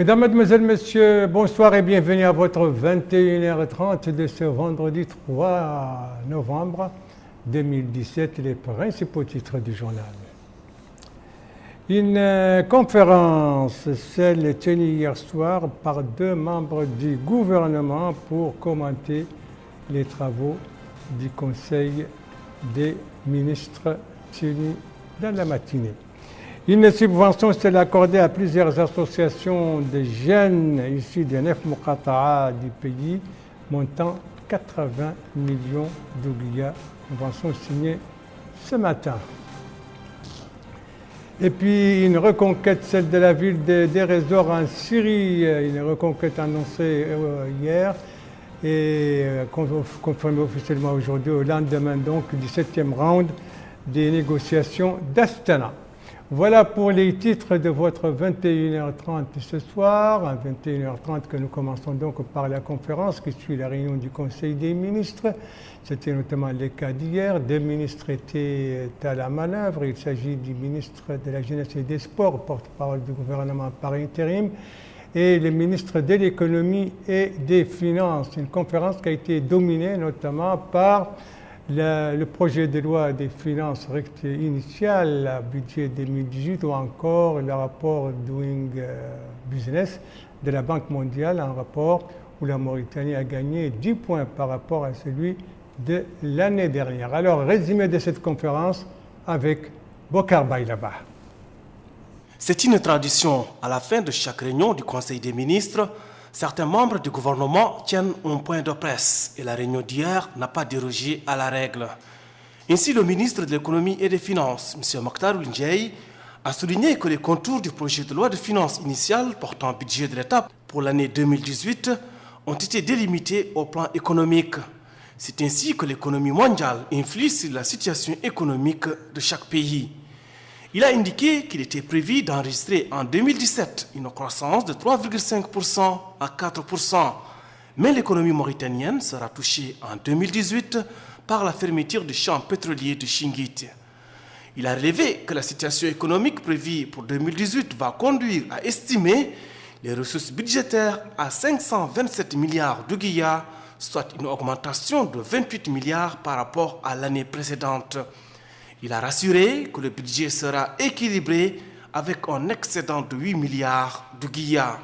Mesdames, Mademoiselles, Messieurs, bonsoir et bienvenue à votre 21h30 de ce vendredi 3 novembre 2017, les principaux titres du journal. Une euh, conférence, celle tenue hier soir par deux membres du gouvernement pour commenter les travaux du Conseil des ministres tenus dans la matinée. Une subvention s'est accordée à plusieurs associations de jeunes issus des neuf Muqata'a du pays, montant 80 millions d'oublias. Subvention signée ce matin. Et puis une reconquête, celle de la ville de Deresor en Syrie, une reconquête annoncée euh, hier et euh, confirmée officiellement aujourd'hui au lendemain donc du septième round des négociations d'Astana. Voilà pour les titres de votre 21h30 ce soir, à 21h30 que nous commençons donc par la conférence qui suit la réunion du Conseil des ministres. C'était notamment le cas d'hier. Deux ministres étaient à la manœuvre. Il s'agit du ministre de la Jeunesse et des Sports, porte-parole du gouvernement par intérim, et le ministre de l'économie et des finances. Une conférence qui a été dominée notamment par le, projet de loi des finances initiales, le budget 2018 ou encore le rapport Doing euh, Business de la Banque mondiale, un rapport où la Mauritanie a gagné 10 points par rapport à celui de l'année dernière. Alors, résumé de cette conférence avec Bokar Bailaba. C'est une tradition. À la fin de chaque réunion du Conseil des ministres, certains membres du gouvernement tiennent un point de presse et la réunion d'hier n'a pas dérogé à la règle. Ainsi, le ministre de l'économie et des finances, M. Mokhtar Oulindjei, a souligné que les contours du projet de loi de finances initial portant budget de l'État pour l'année 2018 ont été délimités au plan économique. C'est ainsi que l'économie mondiale influe sur la situation économique de chaque pays. Il a indiqué qu'il était prévu d'enregistrer en 2017 une croissance de 3,5% à 4%, mais l'économie mauritanienne sera touchée en 2018 par la fermeture du champ pétrolier de Shingit. Il a relevé que la situation économique prévue pour 2018 va conduire à estimer les ressources budgétaires à 527 milliards de guillards, soit une augmentation de 28 milliards par rapport à l'année précédente. Il a rassuré que le budget sera équilibré avec un excédent de 8 milliards de guillards.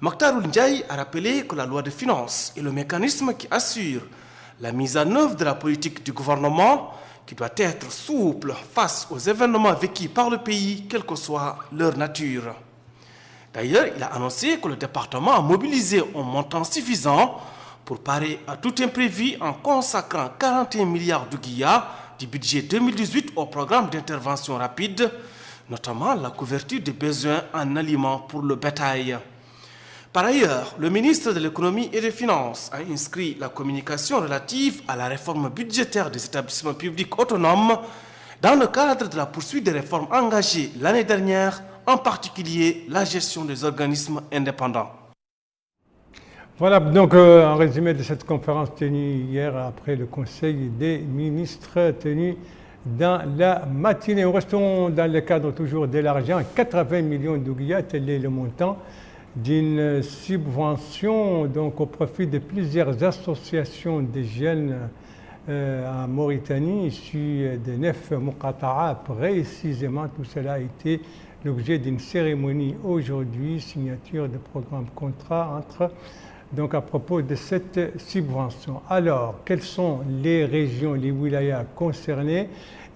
Mokhtar Ndiaye a rappelé que la loi de finances est le mécanisme qui assure la mise en œuvre de la politique du gouvernement qui doit être souple face aux événements vécus par le pays, quelle que soit leur nature. D'ailleurs, il a annoncé que le département a mobilisé un montant suffisant pour parer à tout imprévu en consacrant 41 milliards de guillards du budget 2018 au programme d'intervention rapide, notamment la couverture des besoins en aliments pour le bétail. Par ailleurs, le ministre de l'économie et des finances a inscrit la communication relative à la réforme budgétaire des établissements publics autonomes dans le cadre de la poursuite des réformes engagées l'année dernière, en particulier la gestion des organismes indépendants. Voilà donc euh, un résumé de cette conférence tenue hier après le Conseil des ministres tenu dans la matinée. Nous restons dans le cadre toujours de l'argent, 80 millions d'ouguias, tel est le montant d'une subvention donc au profit de plusieurs associations de jeunes euh, en Mauritanie issus de neuf Muqata'a. Précisément, tout cela a été l'objet d'une cérémonie aujourd'hui, signature de programme contrat entre donc à propos de cette subvention. Alors, quelles sont les régions, les wilayas concernées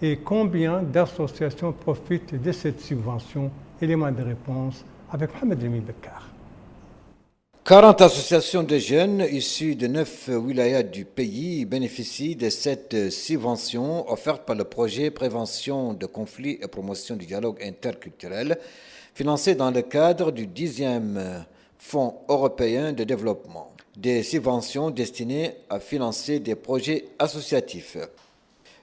et combien d'associations profitent de cette subvention? Élément de réponse avec Mohamed Remi Bekar. 40 associations de jeunes issus de neuf wilayas du pays bénéficient de cette subvention offerte par le projet Prévention de conflits et promotion du dialogue interculturel, financé dans le cadre du 10e Fonds européen de développement, des subventions destinées à financer des projets associatifs.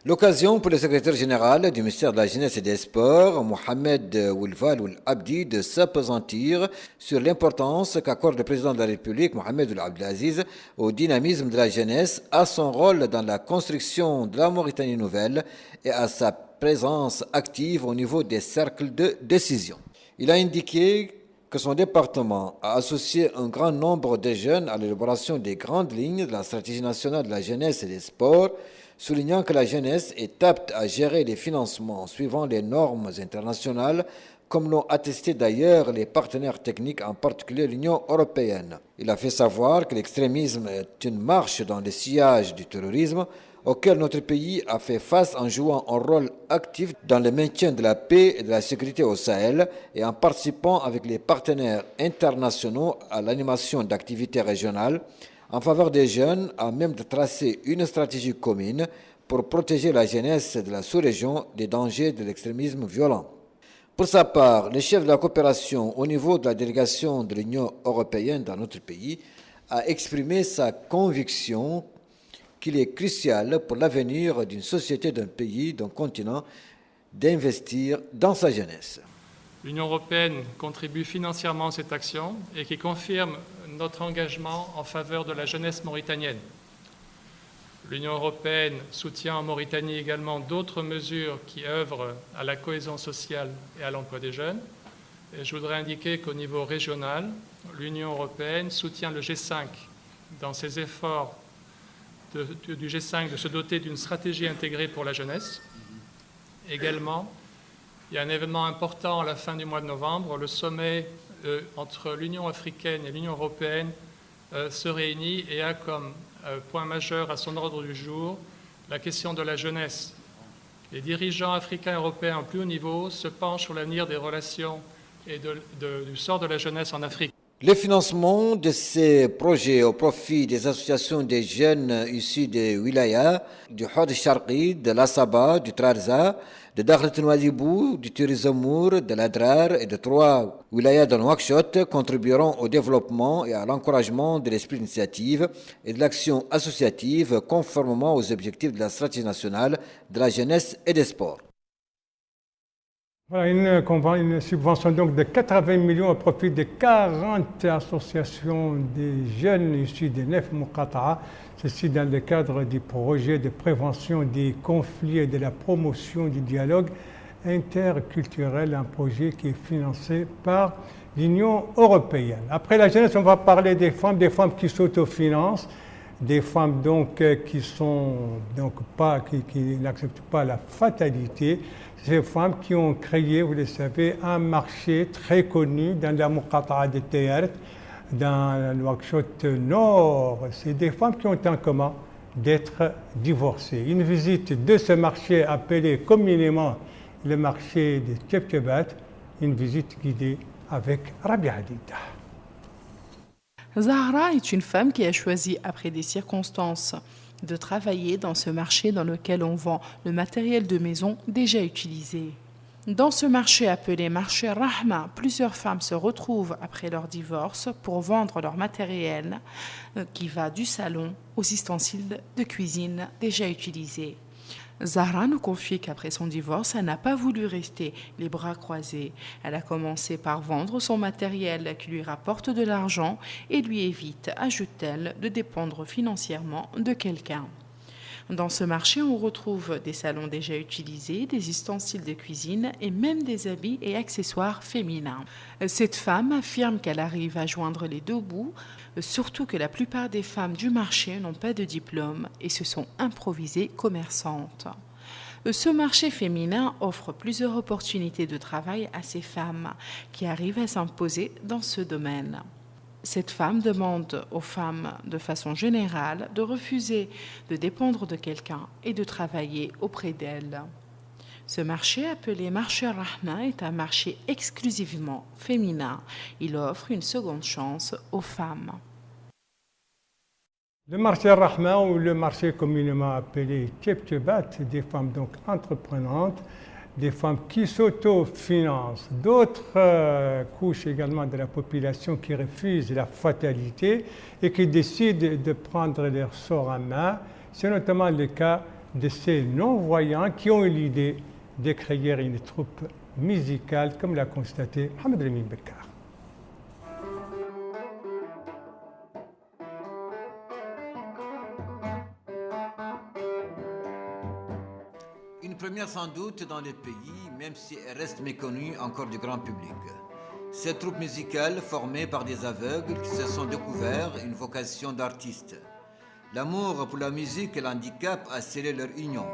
L'occasion pour le secrétaire général du ministère de la Jeunesse et des Sports, Mohamed Oulval Oul Abdi, de s'apesantir sur l'importance qu'accorde le président de la République, Mohamed Oul Abdelaziz, au dynamisme de la jeunesse, à son rôle dans la construction de la Mauritanie nouvelle et à sa présence active au niveau des cercles de décision. Il a indiqué que son département a associé un grand nombre de jeunes à l'élaboration des grandes lignes de la stratégie nationale de la jeunesse et des sports, soulignant que la jeunesse est apte à gérer les financements suivant les normes internationales, comme l'ont attesté d'ailleurs les partenaires techniques, en particulier l'Union européenne. Il a fait savoir que l'extrémisme est une marche dans le sillage du terrorisme, auquel notre pays a fait face en jouant un rôle actif dans le maintien de la paix et de la sécurité au Sahel et en participant avec les partenaires internationaux à l'animation d'activités régionales en faveur des jeunes, à même de tracer une stratégie commune pour protéger la jeunesse de la sous-région des dangers de l'extrémisme violent. Pour sa part, le chef de la coopération au niveau de la délégation de l'Union européenne dans notre pays a exprimé sa conviction qu'il est crucial pour l'avenir d'une société, d'un pays, d'un continent, d'investir dans sa jeunesse. L'Union européenne contribue financièrement à cette action et qui confirme notre engagement en faveur de la jeunesse mauritanienne. L'Union européenne soutient en Mauritanie également d'autres mesures qui œuvrent à la cohésion sociale et à l'emploi des jeunes. Et je voudrais indiquer qu'au niveau régional, l'Union européenne soutient le G5 dans ses efforts du G5 de se doter d'une stratégie intégrée pour la jeunesse. Également, il y a un événement important à la fin du mois de novembre, le sommet euh, entre l'Union africaine et l'Union européenne euh, se réunit et a comme euh, point majeur à son ordre du jour la question de la jeunesse. Les dirigeants africains et européens au plus haut niveau se penchent sur l'avenir des relations et du sort de la jeunesse en Afrique. Le financement de ces projets au profit des associations des jeunes issus des wilayas, du Hod de l'Asaba, du Trarza, de Dakhlet Nouadhibou, du Turizamour, de l'Adrar et de trois wilayas de Nouakchott contribueront au développement et à l'encouragement de l'esprit d'initiative et de l'action associative conformément aux objectifs de la stratégie nationale de la jeunesse et des sports. Voilà une, subvention donc de 80 millions au profit de 40 associations des jeunes issus des neuf Muqata'a, ceci dans le cadre du projet de prévention des conflits et de la promotion du dialogue interculturel, un projet qui est financé par l'Union européenne. Après la jeunesse, on va parler des femmes, des femmes qui s'autofinancent, des femmes donc euh, qui sont donc pas qui n'acceptent pas la fatalité ces femmes qui ont créé, vous le savez, un marché très connu dans la Muqata'a de Théâtre, dans le Nouakchott Nord. C'est des femmes qui ont en commun d'être divorcées. Une visite de ce marché appelé communément le marché de Tchepchebat, une visite guidée avec Rabi Hadida. Zahra est une femme qui a choisi, après des circonstances de travailler dans ce marché dans lequel on vend le matériel de maison déjà utilisé. Dans ce marché appelé marché Rahma, plusieurs femmes se retrouvent après leur divorce pour vendre leur matériel euh, qui va du salon aux ustensiles de cuisine déjà utilisés. Zahra nous confie qu'après son divorce, elle n'a pas voulu rester les bras croisés. Elle a commencé par vendre son matériel qui lui rapporte de l'argent et lui évite, ajoute-t-elle, de dépendre financièrement de quelqu'un. Dans ce marché, on retrouve des salons déjà utilisés, des ustensiles de cuisine et même des habits et accessoires féminins. Cette femme affirme qu'elle arrive à joindre les deux bouts, surtout que la plupart des femmes du marché n'ont pas de diplôme et se sont improvisées commerçantes. Ce marché féminin offre plusieurs opportunités de travail à ces femmes qui arrivent à s'imposer dans ce domaine cette femme demande aux femmes de façon générale de refuser de dépendre de quelqu'un et de travailler auprès d'elle. Ce marché appelé marché Rahma est un marché exclusivement féminin. Il offre une seconde chance aux femmes. Le marché Rahma ou le marché communément appelé Tchepchebat, des femmes donc entreprenantes, des femmes qui s'autofinancent, d'autres euh, couches également de la population qui refusent la fatalité et qui décident de prendre leur sort en main. C'est notamment le cas de ces non-voyants qui ont eu l'idée de créer une troupe musicale, comme l'a constaté Mohamed Ramin Bekar. Une première sans doute dans le pays, même si elle reste méconnue encore du grand public. Cette troupe musicale, formée par des aveugles qui se sont découverts une vocation d'artiste. L'amour pour la musique et l'handicap a scellé leur union.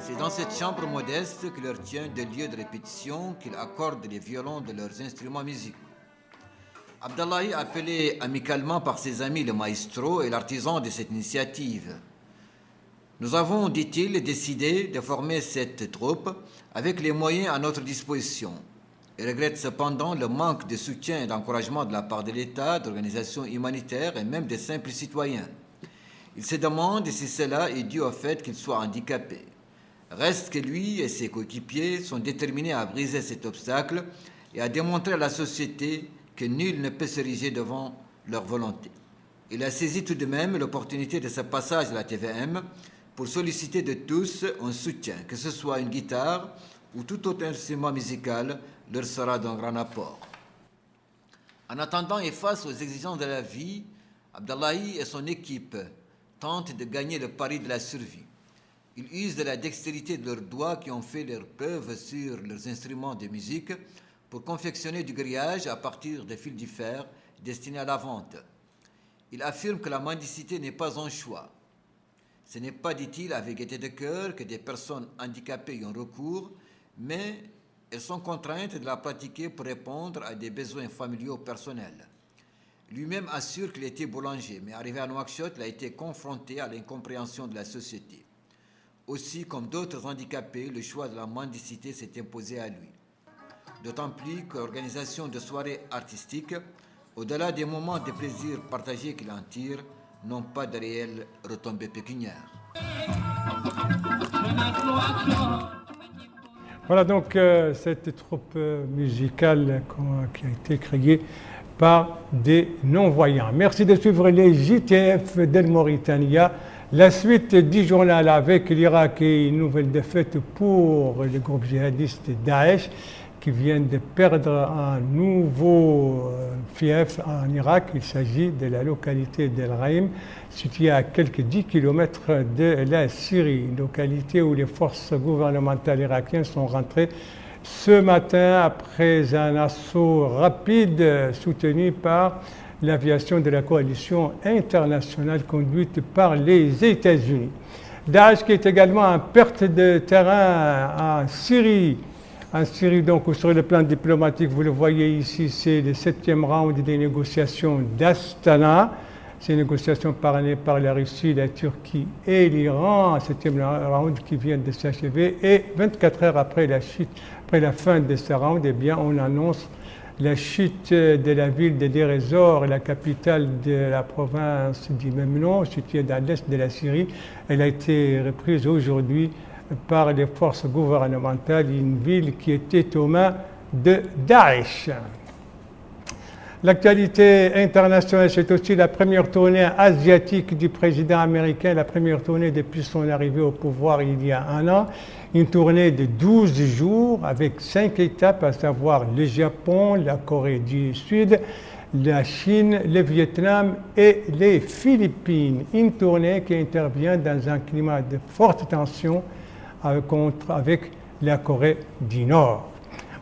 C'est dans cette chambre modeste que leur tient des lieux de répétition qu'ils accordent les violons de leurs instruments musicaux. Abdallahi, appelé amicalement par ses amis le maestro, est l'artisan de cette initiative. Nous avons, dit-il, décidé de former cette troupe avec les moyens à notre disposition. Il regrette cependant le manque de soutien et d'encouragement de la part de l'État, d'organisations humanitaires et même des simples citoyens. Il se demande si cela est dû au fait qu'il soit handicapé. Reste que lui et ses coéquipiers sont déterminés à briser cet obstacle et à démontrer à la société que nul ne peut s'ériger devant leur volonté. Il a saisi tout de même l'opportunité de ce passage à la TVM pour solliciter de tous un soutien, que ce soit une guitare ou tout autre instrument musical leur sera d'un grand apport. En attendant et face aux exigences de la vie, Abdallahi et son équipe tentent de gagner le pari de la survie. Ils usent de la dextérité de leurs doigts qui ont fait leur preuve sur leurs instruments de musique pour confectionner du grillage à partir de fils de fer destinés à la vente. Ils affirment que la mendicité n'est pas un choix. Ce n'est pas, dit-il, avec gaieté de cœur que des personnes handicapées y ont recours, mais elles sont contraintes de la pratiquer pour répondre à des besoins familiaux personnels. Lui-même assure qu'il était boulanger, mais arrivé à Nouakchott, il a été confronté à l'incompréhension de la société. Aussi, comme d'autres handicapés, le choix de la mendicité s'est imposé à lui. D'autant plus que l'organisation de soirées artistiques, au-delà des moments de plaisir partagés qu'il en tire, n'ont pas de réelles retombées pécuniaires. Voilà donc euh, cette troupe musicale qui a été créée par des non-voyants. Merci de suivre les JTF d'El Mauritania. La suite du journal avec l'Irak et une nouvelle défaite pour le groupe djihadiste Daesh qui vient de perdre un nouveau euh, fief en Irak. Il s'agit de la localité d'El Raim, située à quelques 10 km de la Syrie, une localité où les forces gouvernementales irakiennes sont rentrées ce matin après un assaut rapide soutenu par l'aviation de la coalition internationale conduite par les États-Unis. Daesh qui est également en perte de terrain en Syrie. En Syrie, donc, sur le plan diplomatique, vous le voyez ici, c'est le septième round des négociations d'Astana. Ces négociations parrainées par la Russie, la Turquie et l'Iran, septième round qui vient de s'achever. Et 24 heures après la chute, après la fin de ce round, eh bien, on annonce la chute de la ville de Deir la capitale de la province du même nom, située dans l'est de la Syrie. Elle a été reprise aujourd'hui par les forces gouvernementales, une ville qui était aux mains de Daesh. L'actualité internationale, c'est aussi la première tournée asiatique du président américain, la première tournée depuis son arrivée au pouvoir il y a un an. Une tournée de 12 jours avec cinq étapes, à savoir le Japon, la Corée du Sud, la Chine, le Vietnam et les Philippines. Une tournée qui intervient dans un climat de forte tension avec la Corée du Nord.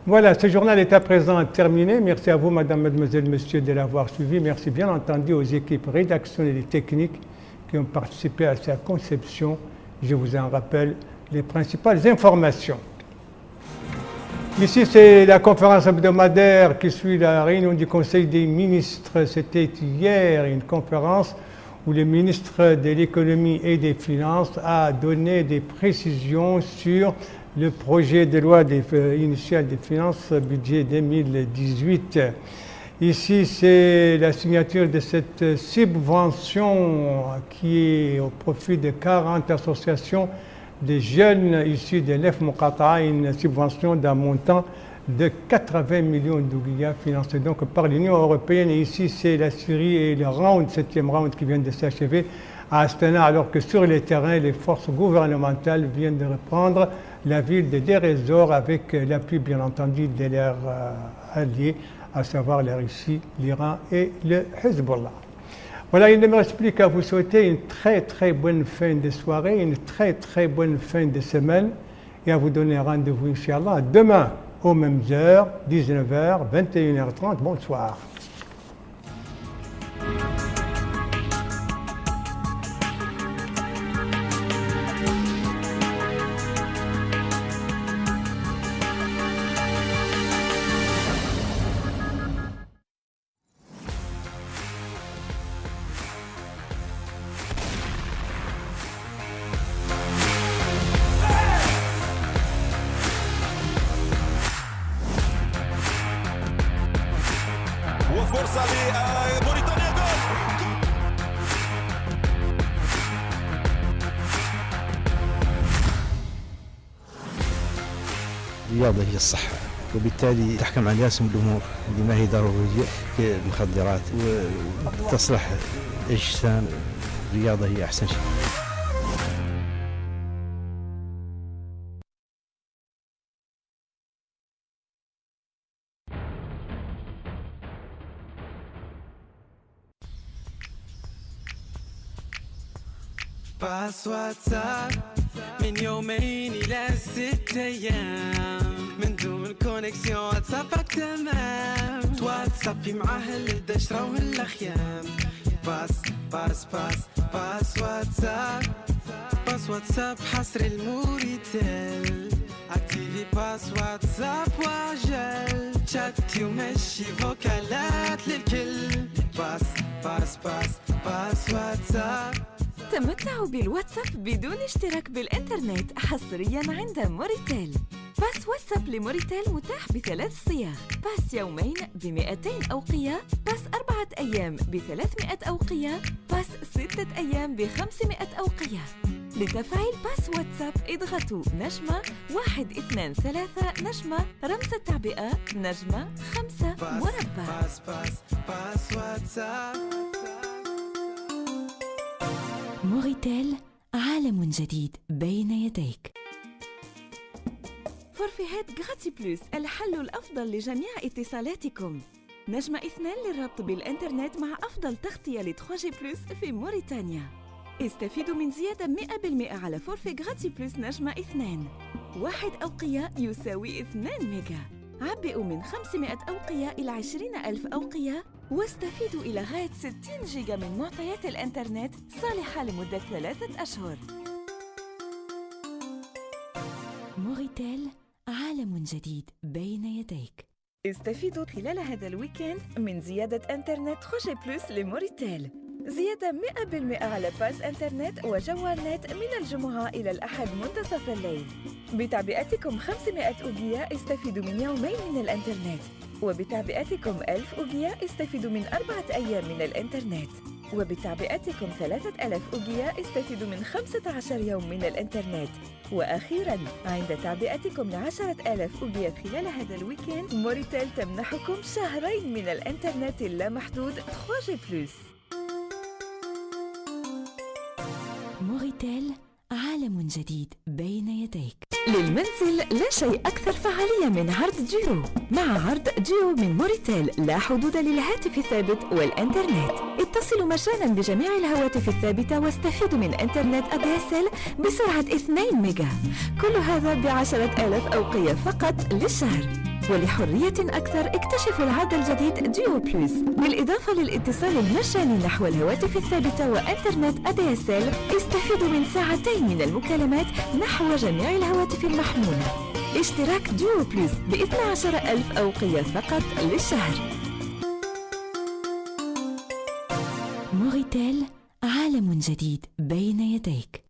Voilà, ce journal est à présent terminé. Merci à vous, madame, mademoiselle, monsieur, de l'avoir suivi. Merci bien entendu aux équipes rédactionnelles et techniques qui ont participé à sa conception. Je vous en rappelle les principales informations. Ici, c'est la conférence hebdomadaire qui suit la réunion du Conseil des ministres. C'était hier une conférence où le ministre de l'économie et des finances a donné des précisions sur le projet de loi initial des finances, budget 2018. Ici, c'est la signature de cette subvention qui est au profit de 40 associations de jeunes issus de l'EF Mokata, une subvention d'un montant de 80 millions d'oublias financés donc par l'Union européenne. Et ici, c'est la Syrie et le round, septième round qui vient de s'achever à Astana, alors que sur les terrains, les forces gouvernementales viennent de reprendre la ville de Derezor avec l'appui bien entendu de leurs euh, alliés, à savoir la Russie, l'Iran et le Hezbollah. Voilà, il ne me reste plus qu'à vous souhaiter une très très bonne fin de soirée, une très très bonne fin de semaine et à vous donner rendez-vous, Inch'Allah, demain aux mêmes heures, 19h, 21h30. Bonsoir. الرياضة هي الصحة وبالتالي تحكم على ياسم الأمور اللي ما هي ضرورية كالمخدرات وتصلح الأجسام الرياضة هي أحسن شيء. باس واتساب من يومين إلى ست أيام. من دون كونكسيون واتسابك تمام واتسابي معاه الدشرة والأخيام باس باس باس باس واتساب. باس واتساب حصر الموريتيل. أكتيفي باس واتساب وعجل شاتي ومشي فوكالات للكل. باس باس باس باس واتساب. تمتعوا بالواتساب بدون اشتراك بالإنترنت حصريا عند موريتيل. باس واتساب لموريتيل متاح بثلاث صيغ باس يومين ب 200 أوقية. باس أربعة أيام ب 300 أوقية. باس ستة أيام ب 500 أوقية. لتفعيل باس واتساب اضغطوا نجمة واحد اثنان ثلاثة نجمة رمز التعبئة نجمة خمسة مربع. باس باس باس واتساب. موريتيل عالم جديد بين يديك. فورفيهات غاتي بلوس الحل الأفضل لجميع اتصالاتكم. نجمة اثنان للربط بالإنترنت مع أفضل تغطية ل 3G بلوس في موريتانيا. استفيدوا من زيادة 100% على فورفي غاتي بلوس نجمة اثنان واحد أوقية يساوي 2 ميجا. عبئوا من 500 أوقية إلى 20 ألف أوقية. واستفيدوا إلى غاية 60 جيجا من معطيات الإنترنت صالحة لمدة ثلاثة أشهر. موريتيل عالم جديد بين يديك. استفيدوا خلال هذا الويكند من زيادة إنترنت خوشي بلوس لموريتيل. زيادة 100% على باس إنترنت وجوال نت من الجمعة إلى الأحد منتصف الليل. بتعبئتكم 500 أوجية استفيدوا من يومين من الإنترنت. وبتعبئتكم 1000 أوجية استفيدوا من أربعة أيام من الإنترنت. وبتعبئتكم 3000 أوجية استفيدوا من 15 يوم من الإنترنت. وأخيراً عند تعبئتكم لعشرة آلاف أوجية خلال هذا الويكند موريتيل تمنحكم شهرين من الإنترنت اللامحدود 3G بلس موريتيل عالم جديد بين يديك. للمنزل لا شيء أكثر فعالية من عرض جيو. مع عرض جيو من موريتيل لا حدود للهاتف الثابت والإنترنت. اتصلوا مجانا بجميع الهواتف الثابتة واستفيدوا من إنترنت أديسل بسرعة 2 ميجا. كل هذا بعشرة آلاف أوقية فقط للشهر. ولحرية أكثر اكتشفوا العرض الجديد جيو بلس بالإضافة للاتصال المجاني نحو الهواتف الثابتة وإنترنت ADSL استفيدوا من ساعتين من المكالمات نحو جميع الهواتف المحمولة. اشتراك جيو بلس ب 12 ألف أوقية فقط للشهر. موريتيل عالم جديد بين يديك.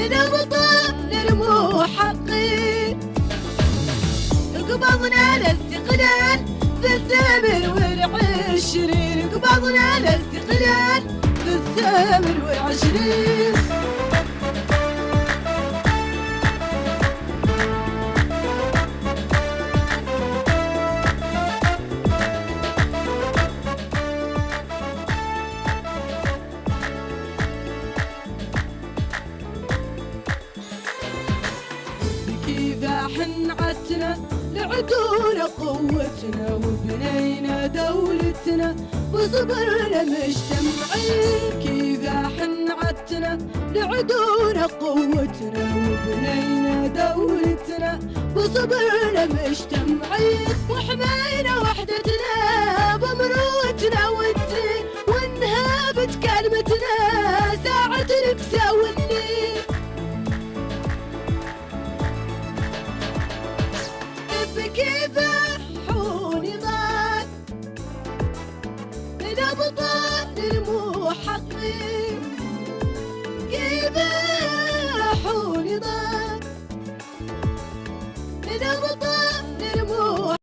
من الوطن لرموح حقي قبضنا الاستقلال بالثمن والعشرين. قبضنا الاستقلال بالثمن والعشرين. لعدونا قوتنا وبنينا دولتنا وصبرنا مجتمعين كيف حنعتنا لعدونا قوتنا وبنينا دولتنا وصبرنا مجتمعين وحمينا وحدتنا بمروتنا